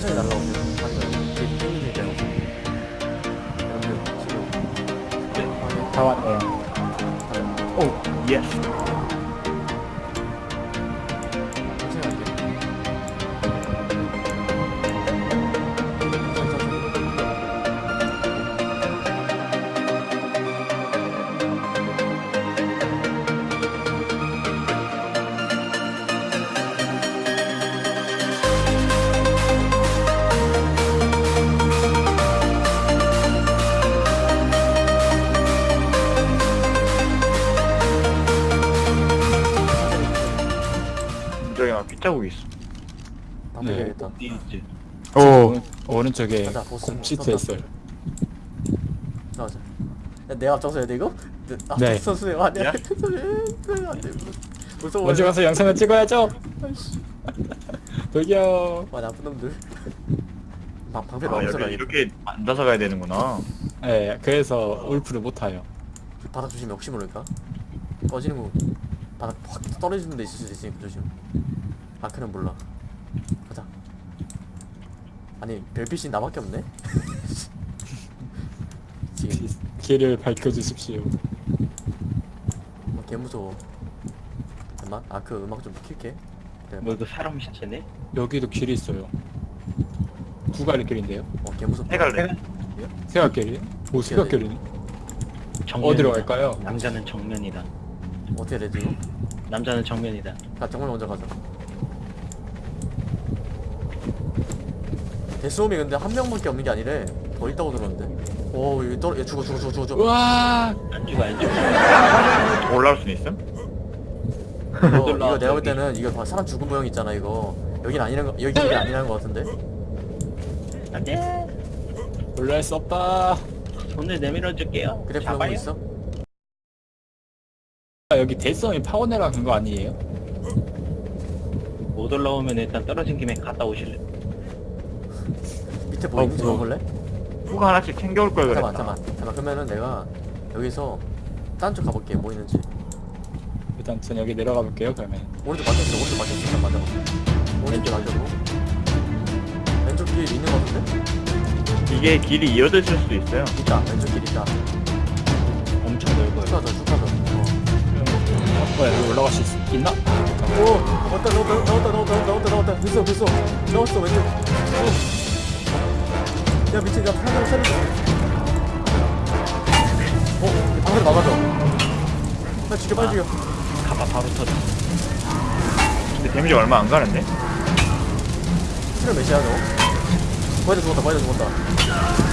천천히 날라오세요. 맞아요. 뒤에 땡기는 있잖아요. 여러분들 지금 확인. 다 왔네요. 가자. 오 예스 빗자국 있어 다 네. 어디 있지 오 오른쪽에 가자, 보스. 컴시트 섰다. 했어요. 나가자. 야, 내가 앞장서 해야 돼 이거? 네. 아, 네. 선수님 안 돼. 야? 선수님 안 돼. 무서워. 먼저 가서 영상을 찍어야죠. 돌려. 와 나쁜 놈들. 방 방패 아 너무 여기. 이렇게 앉아서 가야 되는구나 네, 그래서 울프를 못 타요. 바닥 조심해 혹시 모르니까. 꺼지는 거 바닥 확 떨어지는 데 있을 수도 있으니까 조심. 마크는 몰라. 가자. 아니 별빛이 나밖에 없네. 지금 길을 밝혀주십시오. 뭐, 개 무서워. 잠깐만. 아그 음악 좀 킬게. 뭐 이거 사람 시체네? 여기도 길이 있어요. 두 갈래 길인데요? 어, 개 무섭다. 해갈래 세각길이? 오 세각길이네. 정면이다. 어디로 갈까요? 남자는 정면이다. 어떻게 해야 되지 이거? 남자는 정면이다. 가 정말 먼저 가자. 데스홈이 근데 한 명밖에 없는 게 아니래. 더 있다고 들었는데. 오, 여기 떨어, 얘 죽어, 죽어, 죽어, 죽어, 죽어. 우와. 안 죽어 안 죽어. 올라올 수는 있음? 이거, 이거 내가 볼 여기. 때는 이거 봐, 사람 죽은 모양 있잖아 이거. 여긴 아니란 거, 여기 길이 아니라는 거 같은데. 안돼. 올라갈 수 없다. 손을 내밀어 줄게요. 그래 플러그 잡아요. 있어? 아, 여기 대성이 파워네라 그거 아니에요? 못 올라오면 일단 떨어진 김에 갔다 오실래? 밑에 뭐 어, 있는지 그거. 볼래? 후가 하나씩 챙겨올 걸 그랬다 잠깐만, 잠깐만, 잠깐만. 그러면은 내가 여기서 딴 쪽 가볼게. 뭐 있는지. 일단 전 여기 내려가 볼게요. 그러면 오른쪽 막혔어, 오른쪽 막혔어. 잠깐 맞아. 오른쪽 막혔고. 왼쪽 길 있는 거 같은데? 이게 길이 이어져 있을 수도 있어요 있다. 왼쪽 길 있다. 엄청 넓어요. 쭉 가자, 쭉 가자. 어. 어, 여기 올라갈 수 있, 있나? 오! 나왔다 나왔다 나왔다 나왔다 나왔다 나왔다 됐어 됐어 나왔어 왼쪽 오. 야 미친 야 사람 살려줘 어? 방금 막아줘 나 죽여 빨리 죽여 가봐 바로 터져. 근데 데미지 얼마 안 가는데? 실을 몇이야 너? 다 죽었다 다 죽었다